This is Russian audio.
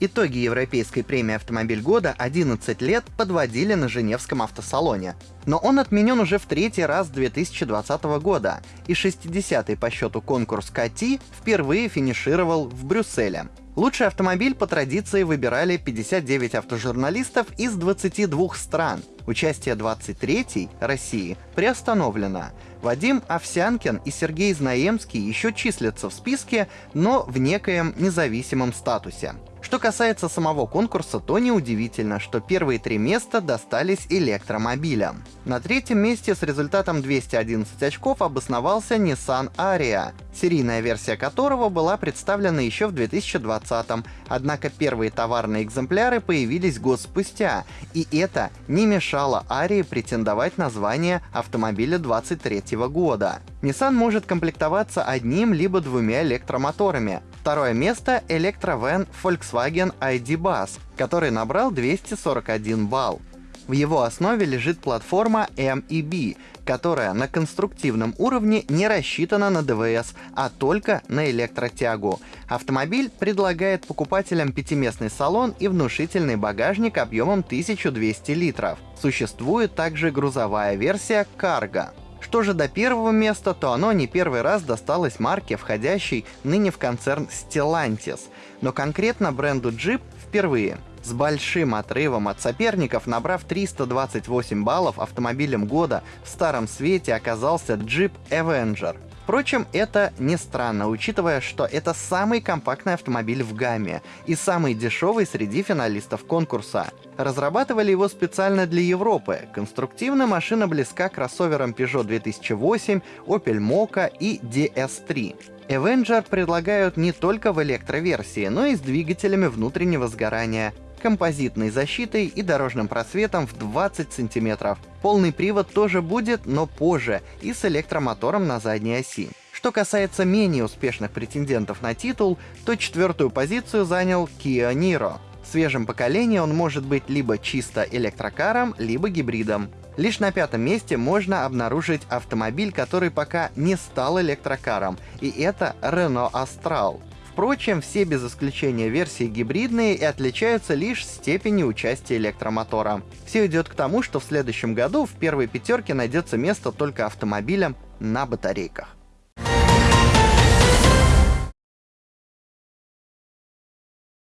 Итоги Европейской премии «Автомобиль года» 11 лет подводили на Женевском автосалоне. Но он отменен уже в третий раз 2020 года, и 60-й по счету конкурс КАТИ впервые финишировал в Брюсселе. Лучший автомобиль по традиции выбирали 59 автожурналистов из 22 стран. Участие 23-й, России, приостановлено. Вадим Овсянкин и Сергей Знаемский еще числятся в списке, но в некоем независимом статусе. Что касается самого конкурса, то неудивительно, что первые три места достались электромобилям. На третьем месте с результатом 211 очков обосновался Nissan Ariya, серийная версия которого была представлена еще в 2020 однако первые товарные экземпляры появились год спустя, и это не мешало Арии претендовать на звание автомобиля 23 года. Nissan может комплектоваться одним либо двумя электромоторами, Второе место — электровен Volkswagen ID Bus, который набрал 241 балл. В его основе лежит платформа MEB, которая на конструктивном уровне не рассчитана на ДВС, а только на электротягу. Автомобиль предлагает покупателям пятиместный салон и внушительный багажник объемом 1200 литров. Существует также грузовая версия Cargo. Что же до первого места, то оно не первый раз досталось марке, входящей ныне в концерн Stellantis, но конкретно бренду Jeep впервые. С большим отрывом от соперников, набрав 328 баллов, автомобилем года в старом свете оказался Jeep Avenger — Впрочем, это не странно, учитывая, что это самый компактный автомобиль в гамме и самый дешевый среди финалистов конкурса. Разрабатывали его специально для Европы. Конструктивно машина близка кроссоверам Peugeot 2008, Opel Mokka и DS3. Avenger предлагают не только в электроверсии, но и с двигателями внутреннего сгорания композитной защитой и дорожным просветом в 20 сантиметров. Полный привод тоже будет, но позже, и с электромотором на задней оси. Что касается менее успешных претендентов на титул, то четвертую позицию занял Kia Niro. В свежем поколении он может быть либо чисто электрокаром, либо гибридом. Лишь на пятом месте можно обнаружить автомобиль, который пока не стал электрокаром, и это Renault Austral. Впрочем, все без исключения версии гибридные и отличаются лишь степенью участия электромотора. Все идет к тому, что в следующем году в первой пятерке найдется место только автомобилям на батарейках.